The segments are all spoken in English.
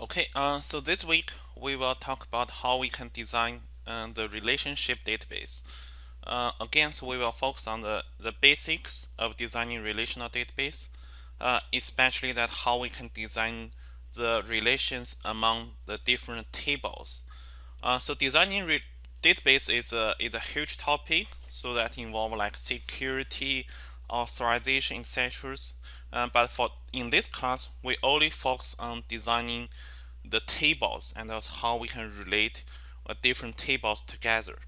Okay, uh, so this week we will talk about how we can design uh, the relationship database. Uh, again, so we will focus on the, the basics of designing relational database, uh, especially that how we can design the relations among the different tables. Uh, so designing database is a, is a huge topic, so that involve like security, authorization, etc. Uh, but for in this class, we only focus on designing the tables and also how we can relate uh, different tables together.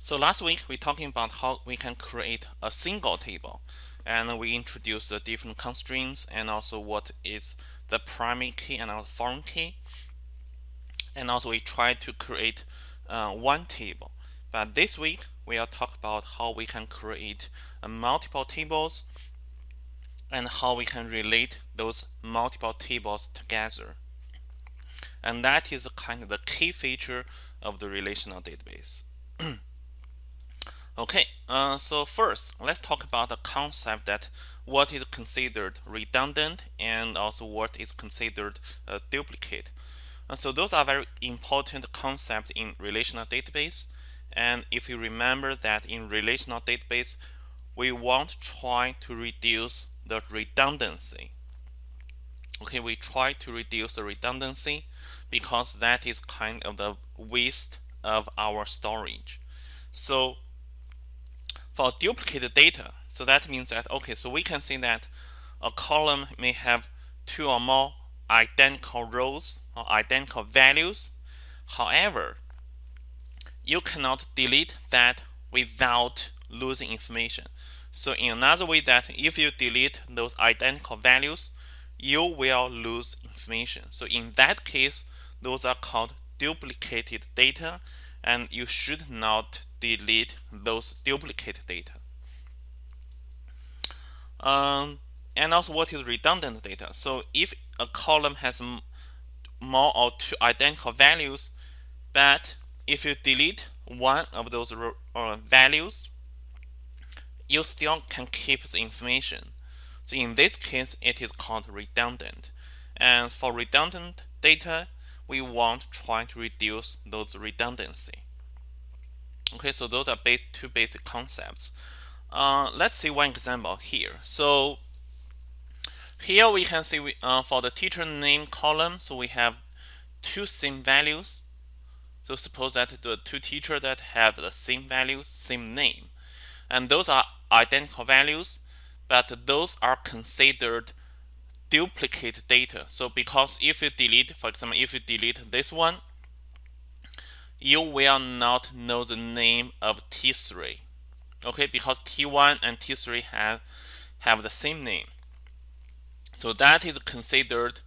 So last week we talking about how we can create a single table. And we introduced the different constraints and also what is the primary key and also foreign key. And also we try to create uh, one table. But this week we are talk about how we can create uh, multiple tables and how we can relate those multiple tables together and that is kind of the key feature of the relational database. okay, uh, so first let's talk about the concept that what is considered redundant and also what is considered a duplicate. Uh, so those are very important concepts in relational database. And if you remember that in relational database, we want to try to reduce the redundancy. Okay, we try to reduce the redundancy because that is kind of the waste of our storage. So for duplicate data, so that means that, okay, so we can see that a column may have two or more identical rows or identical values. However, you cannot delete that without losing information. So in another way that if you delete those identical values, you will lose information. So in that case, those are called duplicated data and you should not delete those duplicate data. Um, and also what is redundant data? So if a column has more or two identical values, but if you delete one of those uh, values, you still can keep the information. So in this case, it is called redundant. And for redundant data, we want to try to reduce those redundancy. Okay, so those are base, two basic concepts. Uh, let's see one example here. So here we can see we, uh, for the teacher name column, so we have two same values. So suppose that the two teachers that have the same values, same name, and those are identical values, but those are considered duplicate data. So because if you delete, for example, if you delete this one, you will not know the name of T3. Okay, because T1 and T3 have, have the same name. So that is considered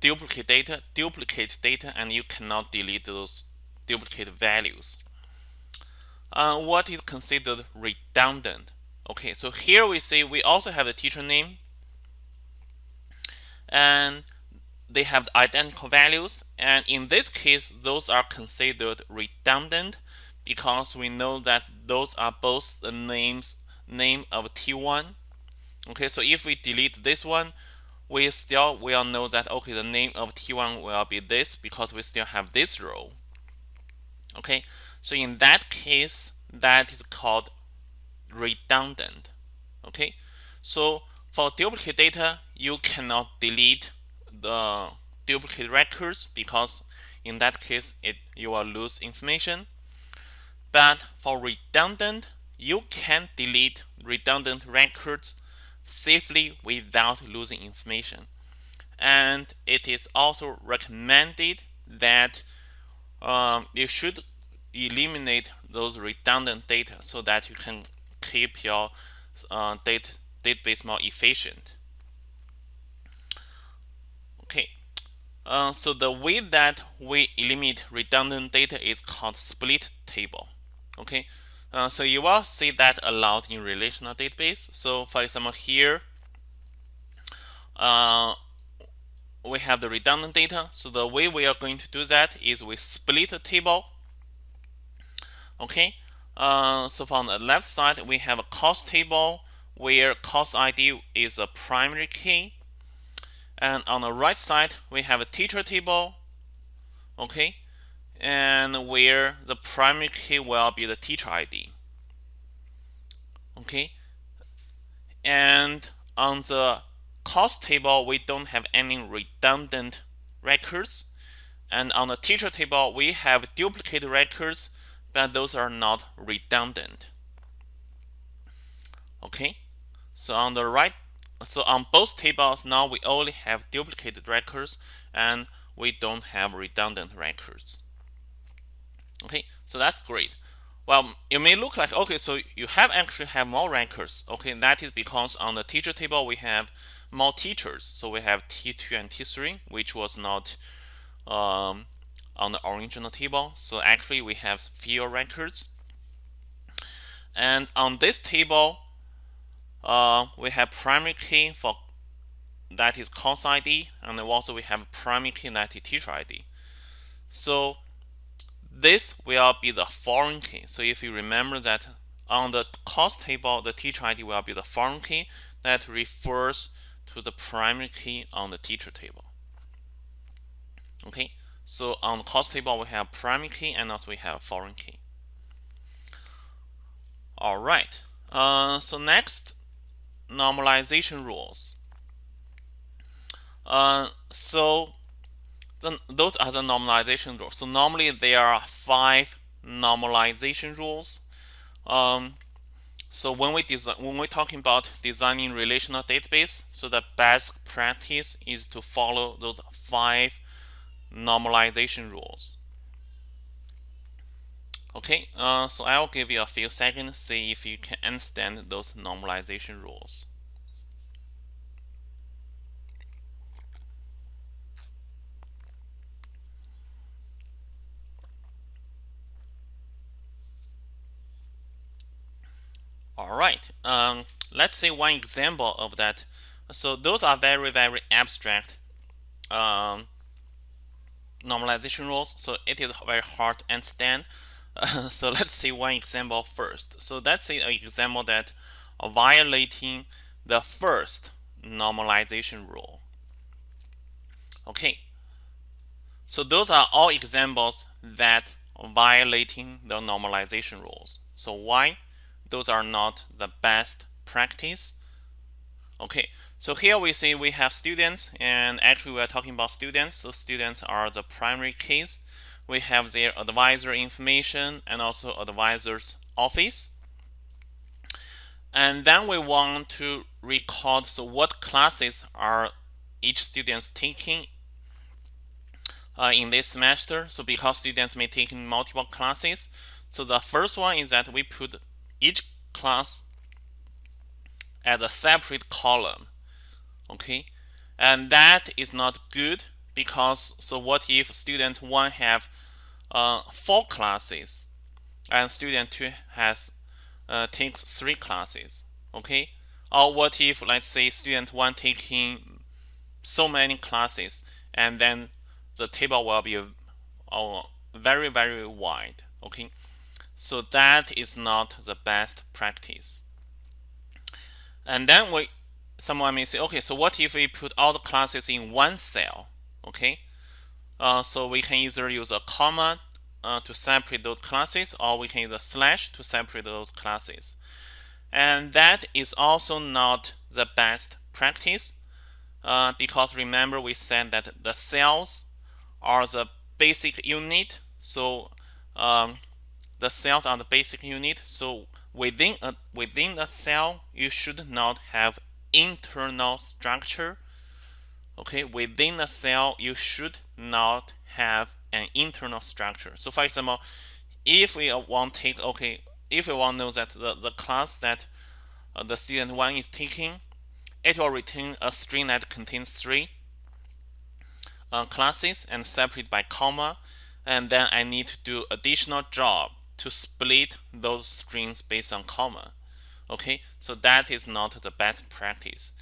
duplicate data, duplicate data, and you cannot delete those duplicate values. Uh, what is considered redundant? Okay, so here we see we also have the teacher name, and they have identical values. And in this case those are considered redundant because we know that those are both the names name of T1 okay so if we delete this one we still will know that okay the name of T1 will be this because we still have this row. Okay so in that case that is called redundant okay so for duplicate data, you cannot delete the duplicate records because in that case it you will lose information. But for redundant, you can delete redundant records safely without losing information. And it is also recommended that um, you should eliminate those redundant data so that you can keep your uh, data database more efficient. Okay, uh, so the way that we eliminate redundant data is called split table. Okay, uh, so you will see that a lot in relational database. So for example, here uh, we have the redundant data. So the way we are going to do that is we split the table. Okay, uh, so from the left side we have a course table where course ID is a primary key. and on the right side we have a teacher table okay? And where the primary key will be the teacher ID okay? And on the course table we don't have any redundant records. And on the teacher table we have duplicate records but those are not redundant. Okay? So on the right so on both tables now we only have duplicated records and we don't have redundant records. Okay? So that's great. Well it may look like okay so you have actually have more records. Okay that is because on the teacher table we have more teachers. So we have t2 and t3 which was not um, on the original table. So actually we have fewer records. And on this table uh, we have primary key for that is course ID and also we have primary key that is teacher ID so this will be the foreign key. So if you remember that on the course table the teacher ID will be the foreign key that refers to the primary key on the teacher table. Okay so on the course table we have primary key and also we have foreign key all right uh, so next normalization rules. Uh, so the, those are the normalization rules. So normally there are five normalization rules. Um, so when we design, when we're talking about designing relational database, so the best practice is to follow those five normalization rules. Okay, uh, so I'll give you a few seconds, see if you can understand those normalization rules. All right, um, let's see one example of that. So those are very, very abstract um, normalization rules, so it is very hard to understand. so let's see one example first. So let's say an example that violating the first normalization rule. Okay, so those are all examples that violating the normalization rules. So why? Those are not the best practice. Okay, so here we see we have students and actually we are talking about students. So students are the primary keys we have their advisor information and also advisor's office. And then we want to record so what classes are each students taking uh, in this semester. So because students may take multiple classes. So the first one is that we put each class as a separate column. Okay. And that is not good because so what if student 1 have uh, four classes and student 2 has uh, takes three classes okay? Or what if let's say student 1 taking so many classes and then the table will be uh, very very wide okay? So that is not the best practice. And then we someone may say okay so what if we put all the classes in one cell? Okay. Uh, so we can either use a comma uh, to separate those classes or we can use a slash to separate those classes. And that is also not the best practice uh, because remember we said that the cells are the basic unit. So um, the cells are the basic unit. So within a within the cell you should not have internal structure okay? Within the cell you should not have an internal structure. So for example if we want to take okay if we want to know that the, the class that uh, the student one is taking it will return a string that contains three uh, classes and separate by comma and then I need to do additional job to split those strings based on comma okay so that is not the best practice.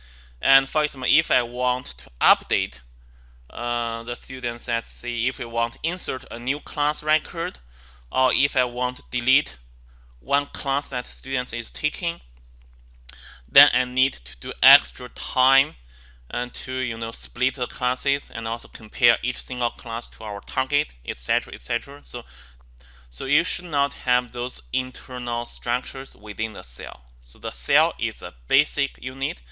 And for example, if I want to update uh, the students, let's see if we want to insert a new class record, or if I want to delete one class that students is taking, then I need to do extra time and to you know split the classes and also compare each single class to our target etc etc so so you should not have those internal structures within the cell so the cell is a basic unit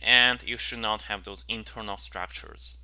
and you should not have those internal structures